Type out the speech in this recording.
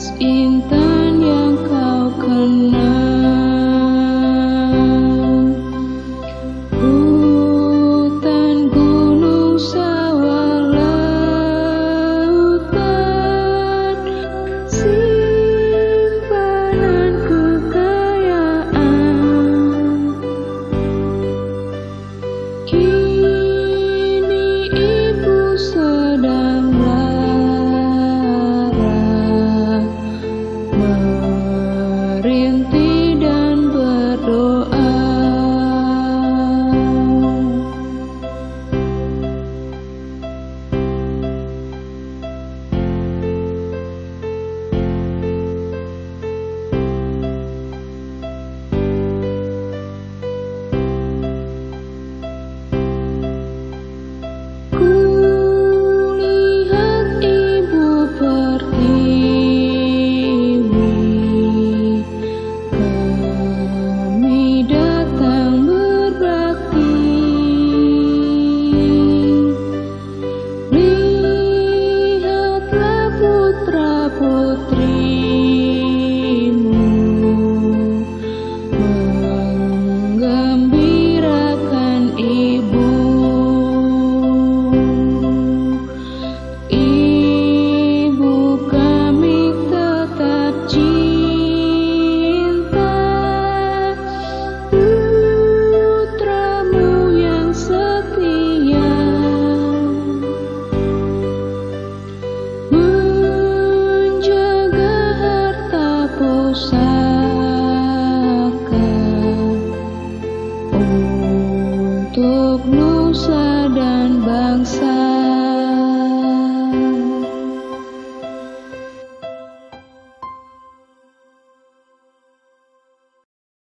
Sebatas yang kau kenal. Hutan gunung sawah lautan Simpanan kekayaan. Untuk Nusa